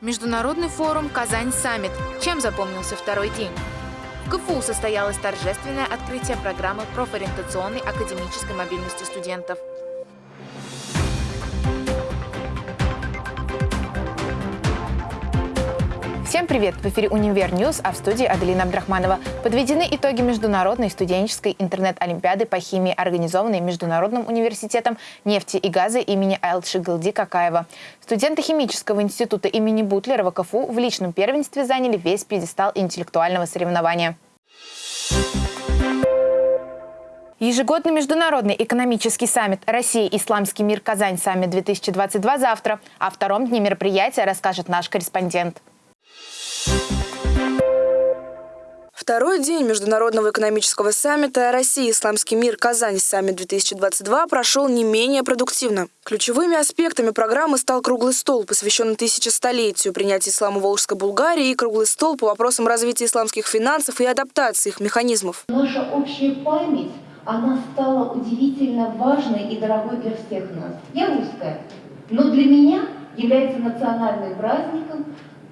Международный форум «Kazan Summit». Чем запомнился второй день? В КФУ состоялось торжественное открытие программы профориентационной академической мобильности студентов. Всем привет! В эфире «Univer News», а в студии Аделина Абдрахманова. Подведены итоги Международной студенческой интернет-олимпиады по химии, организованной Международным университетом нефти и газа имени Ягшигельды Какаева. Студенты химического института имени Бутлерова КФУ в личном первенстве заняли весь пьедестал интеллектуального соревнования. Ежегодный международный экономический саммит «Россия. Исламский мир. Казань. Саммит-2022» завтра. О втором дне мероприятия расскажет наш корреспондент. Второй день Международного экономического саммита «Россия. Исламский мир. Казань. Саммит-2022» прошел не менее продуктивно. Ключевыми аспектами программы стал круглый стол, посвященный тысячестолетию принятия ислама в Волжской Булгарии и круглый стол по вопросам развития исламских финансов и адаптации их механизмов. Наша общая память, она стала удивительно важной и дорогой для всех нас. Я русская, но для меня является национальным праздником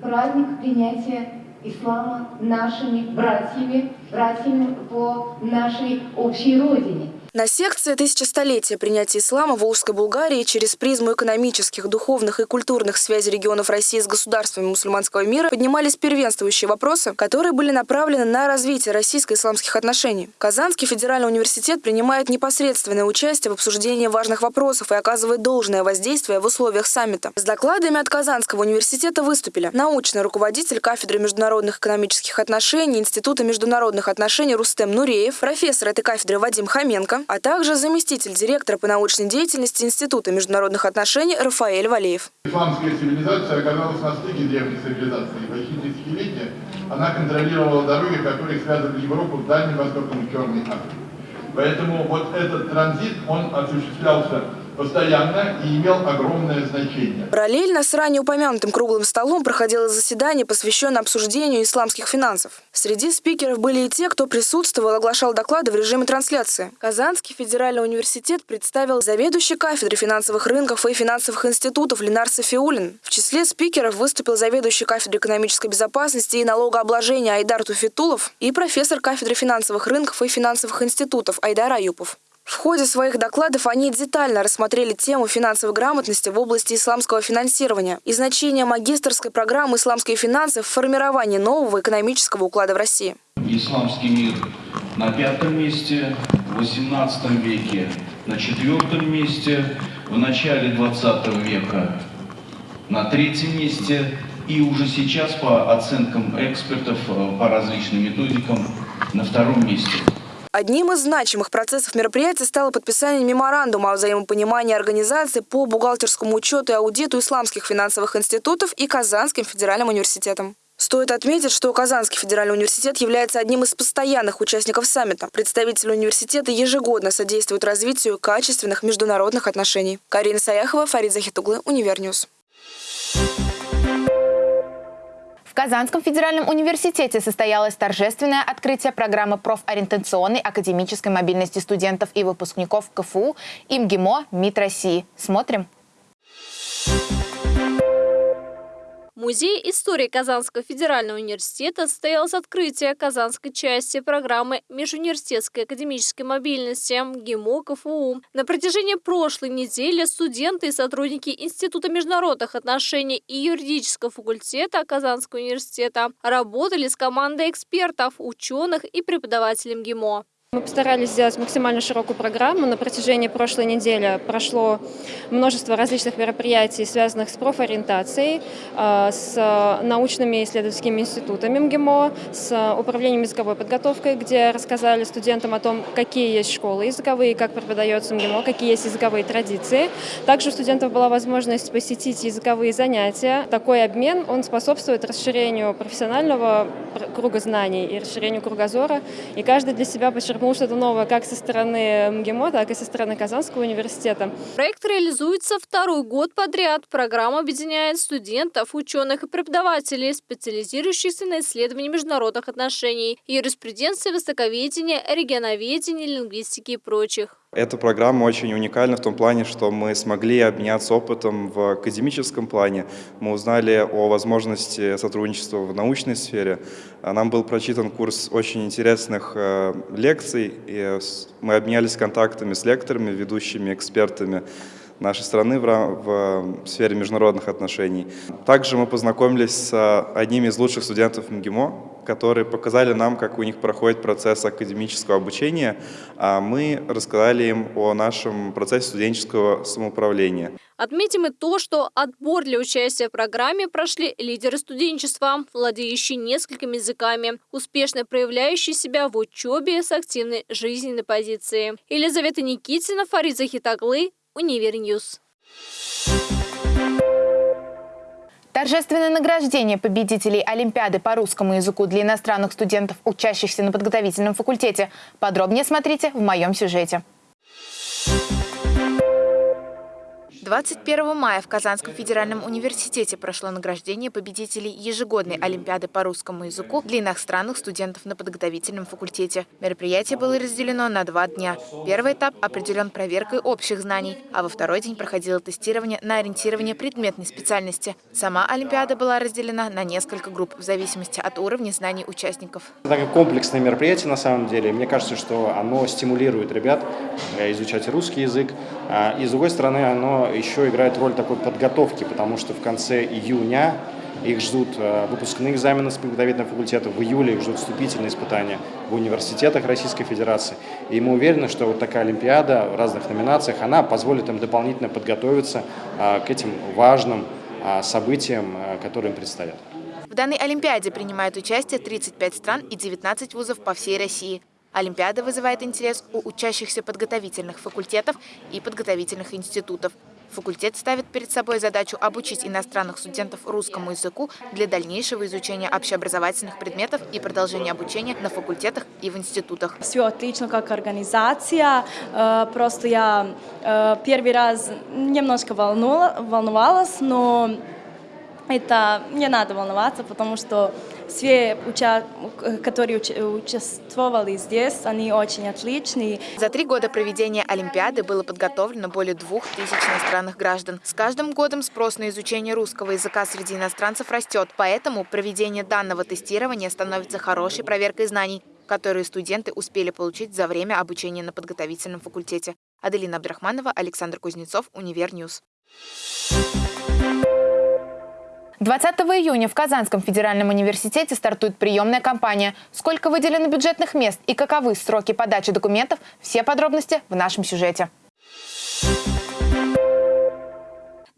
праздник принятия ислама нашими братьями, братьями по нашей общей родине. На секции «Тысячестолетие принятия ислама в Волжской Булгарии» через призму экономических, духовных и культурных связей регионов России с государствами мусульманского мира поднимались первенствующие вопросы, которые были направлены на развитие российско-исламских отношений. Казанский федеральный университет принимает непосредственное участие в обсуждении важных вопросов и оказывает должное воздействие в условиях саммита. С докладами от Казанского университета выступили научный руководитель кафедры международных экономических отношений Института международных отношений Рустем Нуреев, профессор этой кафедры Вадим Хоменко, а также заместитель директора по научной деятельности Института международных отношений Рафаэль Валеев. Исламская цивилизация оказалась на стыке древней цивилизации. Почти десятилетия она контролировала дороги, которые связывали Европу с Дальним Востоком и Черной Африкой. Поэтому вот этот транзит, он осуществлялся постоянно и имел огромное значение. Параллельно с ранее упомянутым круглым столом проходило заседание, посвященное обсуждению исламских финансов. Среди спикеров были и те, кто присутствовал оглашал доклады в режиме трансляции. Казанский федеральный университет представил заведующий кафедры финансовых рынков и финансовых институтов Ленар Софиулин. В числе спикеров выступил заведующий кафедрой экономической безопасности и налогообложения Айдар Туфитулов и профессор кафедры финансовых рынков и финансовых институтов Айдар Аюпов. В ходе своих докладов они детально рассмотрели тему финансовой грамотности в области исламского финансирования и значение магистрской программы «Исламские финансы» в формировании нового экономического уклада в России. Исламский мир на пятом месте, в XVIII веке на четвертом месте, в начале XX века на третьем месте и уже сейчас по оценкам экспертов, э, по различным методикам на втором месте. Одним из значимых процессов мероприятия стало подписание меморандума о взаимопонимании организации по бухгалтерскому учету и аудиту исламских финансовых институтов и Казанским федеральным университетом. Стоит отметить, что Казанский федеральный университет является одним из постоянных участников саммита. Представители университета ежегодно содействуют развитию качественных международных отношений. Карина Саяхова, Фарид Захитуглы, Univer News. Казанском федеральном университете состоялось торжественное открытие программы профориентационной академической мобильности студентов и выпускников КФУ ИМГИМО МИД России. Смотрим. Музей истории Казанского федерального университета состоялось открытие казанской части программы Межуниверситетской академической мобильности МГИМО КФУ. На протяжении прошлой недели студенты и сотрудники Института международных отношений и юридического факультета Казанского университета работали с командой экспертов, ученых и преподавателей МГИМО. Мы постарались сделать максимально широкую программу. На протяжении прошлой недели прошло множество различных мероприятий, связанных с профориентацией, а, с научными исследовательскими институтами МГИМО, с управлением языковой подготовкой, где рассказали студентам о том, какие есть школы языковые, как преподается МГИМО, какие есть языковые традиции. Также у студентов была возможность посетить языковые занятия. Такой обмен, он способствует расширению профессионального круга знаний и расширению кругозора. И каждый для себя подчеркнул почерпнул что-то новое как со стороны МГИМО, так и со стороны Казанского университета. Проект реализуется второй год подряд. Программа объединяет студентов, ученых и преподавателей, специализирующихся на исследовании международных отношений, юриспруденции, востоковедения, регионоведения, лингвистики и прочих. Эта программа очень уникальна в том плане, что мы смогли обменяться опытом в академическом плане. Мы узнали о возможности сотрудничества в научной сфере. Нам был прочитан курс очень интересных э, лекций, и мы обменялись контактами с лекторами, ведущими экспертами нашей страны в, в сфере международных отношений. Также мы познакомились с одними из лучших студентов МГИМО, которые показали нам, как у них проходит процесс академического обучения, а мы рассказали им о нашем процессе студенческого самоуправления. Отметим и то, что отбор для участия в программе прошли лидеры студенчества, владеющие несколькими языками, успешно проявляющие себя в учебе с активной жизненной позицией. Елизавета Никитина, Фарид Захитуглы, Univer News. Торжественное награждение победителей Олимпиады по русскому языку для иностранных студентов, учащихся на подготовительном факультете. Подробнее смотрите в моем сюжете. 21 мая в Казанском федеральном университете прошло награждение победителей ежегодной Олимпиады по русскому языку для иностранных студентов на подготовительном факультете. Мероприятие было разделено на два дня. Первый этап определен проверкой общих знаний, а во второй день проходило тестирование на ориентирование предметной специальности. Сама Олимпиада была разделена на несколько групп в зависимости от уровня знаний участников. Это комплексное мероприятие на самом деле. Мне кажется, что оно стимулирует ребят э, изучать русский язык. А, и с другой стороны, оно еще играет роль такой подготовки, потому что в конце июня их ждут э, выпускные экзамены с подготовительного факультета, в июле их ждут вступительные испытания в университетах Российской Федерации. И мы уверены, что вот такая Олимпиада в разных номинациях, она позволит им дополнительно подготовиться э, к этим важным э, событиям, которые им предстоят. В данной Олимпиаде принимают участие 35 стран и 19 вузов по всей России. Олимпиада вызывает интерес у учащихся подготовительных факультетов и подготовительных институтов. Факультет ставит перед собой задачу обучить иностранных студентов русскому языку для дальнейшего изучения общеобразовательных предметов и продолжения обучения на факультетах и в институтах. Все отлично как организация. Э, просто я э, первый раз немножко волновалась, но это не надо волноваться, потому что все, уча... которые уч... участвовали здесь, они очень отличные. За три года проведения Олимпиады было подготовлено более двух тысяч иностранных граждан. С каждым годом спрос на изучение русского языка среди иностранцев растет, поэтому проведение данного тестирования становится хорошей проверкой знаний, которые студенты успели получить за время обучения на подготовительном факультете. Аделина Абдрахманова, Александр Кузнецов, Univer News. 20 июня в Казанском федеральном университете стартует приемная кампания. Сколько выделено бюджетных мест и каковы сроки подачи документов – все подробности в нашем сюжете.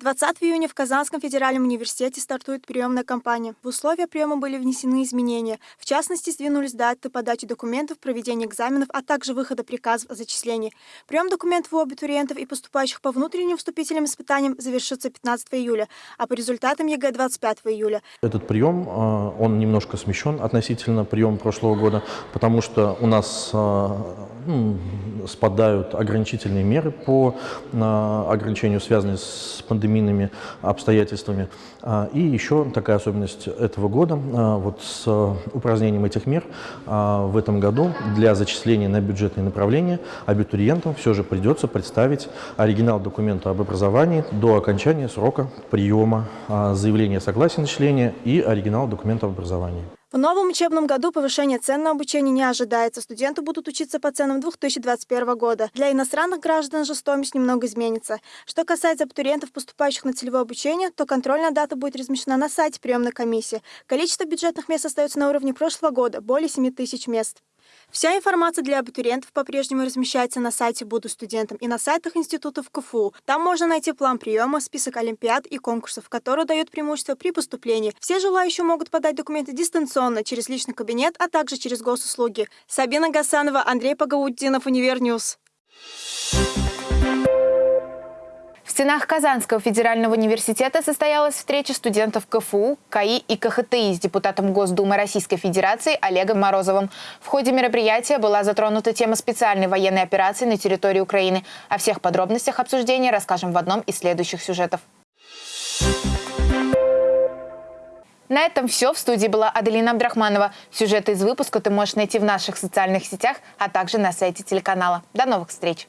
20 июня в Казанском федеральном университете стартует приемная кампания. В условия приема были внесены изменения. В частности, сдвинулись даты подачи документов, проведения экзаменов, а также выхода приказов о зачислении. Прием документов у абитуриентов и поступающих по внутренним вступительным испытаниям завершится 15 июля, а по результатам ЕГЭ 25 июля. Этот прием, а, он немножко смещен относительно приема прошлого года, потому что у нас ну, спадают ограничительные меры по а, ограничению, связанные с пандемийными обстоятельствами. А, и еще такая особенность этого года, а, вот с упразднением этих мер в этом году для зачисления на бюджетные направления абитуриентам все же придется представить оригинал документа об образовании до окончания срока приема заявления о согласии на и оригинал документа об образовании. В новом учебном году повышение цен на обучение не ожидается. Студенты будут учиться по ценам 2021 года. Для иностранных граждан же стоимость немного изменится. Что касается абитуриентов, поступающих на целевое обучение, то контрольная дата будет размещена на сайте приемной комиссии. Количество бюджетных мест остается на уровне прошлого года – более 7 тысяч мест. Вся информация для абитуриентов по-прежнему размещается на сайте «Буду студентом» и на сайтах институтов КФУ. Там можно найти план приема, список олимпиад и конкурсов, которые дают преимущество при поступлении. Все желающие могут подать документы дистанционно через личный кабинет, а также через госуслуги. Сабина Гасанова, Андрей Пагауддинов, Univer News. В стенах Казанского федерального университета состоялась встреча студентов КФУ, КАИ и КХТИ с депутатом Госдумы Российской Федерации Олегом Морозовым. В ходе мероприятия была затронута тема специальной военной операции на территории Украины. О всех подробностях обсуждения расскажем в одном из следующих сюжетов. На этом все. В студии была Аделина Абдрахманова. Сюжеты из выпуска ты можешь найти в наших социальных сетях, а также на сайте телеканала. До новых встреч!